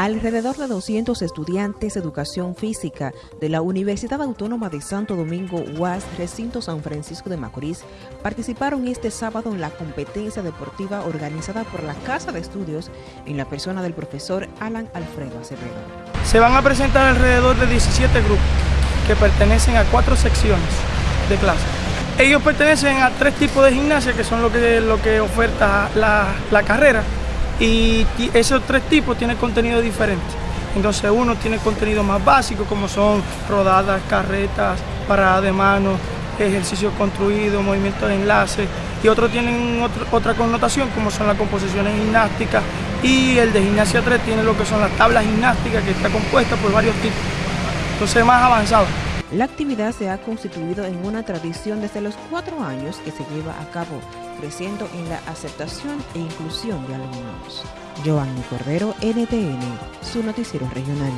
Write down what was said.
Alrededor de 200 estudiantes de educación física de la Universidad Autónoma de Santo Domingo UAS, recinto San Francisco de Macorís, participaron este sábado en la competencia deportiva organizada por la Casa de Estudios en la persona del profesor Alan Alfredo Acevedo. Se van a presentar alrededor de 17 grupos que pertenecen a cuatro secciones de clase. Ellos pertenecen a tres tipos de gimnasia que son lo que, lo que oferta la, la carrera y esos tres tipos tienen contenido diferente. Entonces uno tiene contenido más básico como son rodadas, carretas, paradas de mano, ejercicios construidos, movimientos de enlace y otros tienen otra connotación como son las composiciones gimnásticas y el de gimnasia 3 tiene lo que son las tablas gimnásticas que está compuesta por varios tipos. Entonces más avanzado. La actividad se ha constituido en una tradición desde los cuatro años que se lleva a cabo, creciendo en la aceptación e inclusión de alumnos. Giovanni Cordero, NTN, su noticiero regional.